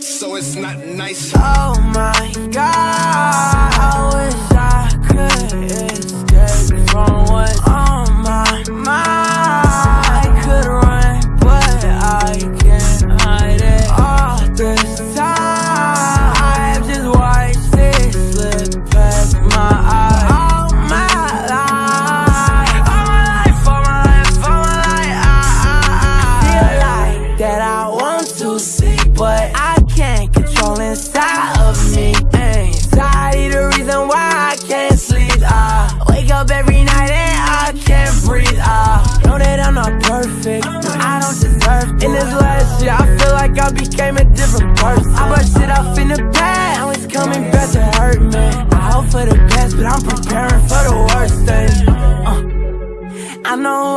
so it's not nice. Oh my god, I wish I could escape from what's on my mind. I could run, but I can't hide it. All this time, I have just watched it slip past my eyes. That I want to see, but I person. I brushed it off in the past, now it's coming back to hurt me. I hope for the best, but I'm preparing for the worst things. Uh, I know